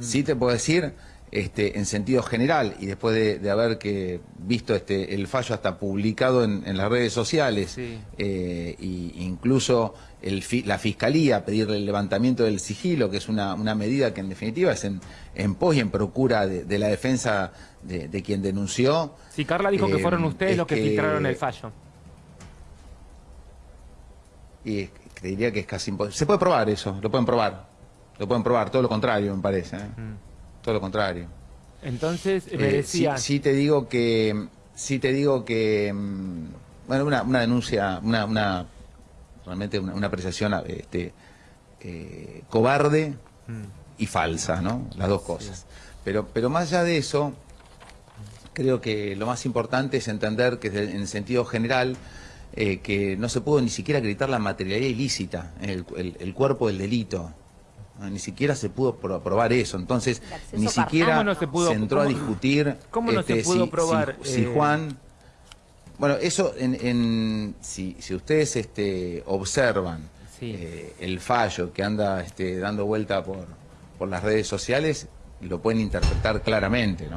Sí te puedo decir, este, en sentido general, y después de, de haber que visto este, el fallo hasta publicado en, en las redes sociales, Sí. eh, y incluso el fi- la Fiscalía pedirle el levantamiento del sigilo, que es una, una medida que en definitiva es en, en pos y en procura de, de la defensa de, de quien denunció. Sí, Carla dijo que Eh, fueron ustedes es los que, que- filtraron el fallo. Y es- te diría que es casi imposible. Se puede probar eso, lo pueden probar. Lo pueden probar, todo lo contrario, me parece. ¿eh? Todo lo contrario. Entonces, me Eh, decía... sí, sí te digo que, sí te digo que, mm, bueno, una, una denuncia, una, una realmente una, una apreciación este, eh, cobarde y falsa, ¿no? Las dos cosas. Pero, pero más allá de eso, creo que lo más importante es entender que en sentido general eh, que no se pudo ni siquiera acreditar la materialidad ilícita, el, el- el cuerpo del delito. ¿No? Ni siquiera se pudo pro- probar eso. Entonces, ni siquiera ¿Cómo no se pudo- entró a discutir cómo no se este, pudo si- probar, si, si eh, Juan... Bueno, eso, en, en- si, si ustedes este, observan Sí. eh, el fallo que anda este, dando vuelta por, por las redes sociales, lo pueden interpretar claramente, ¿no?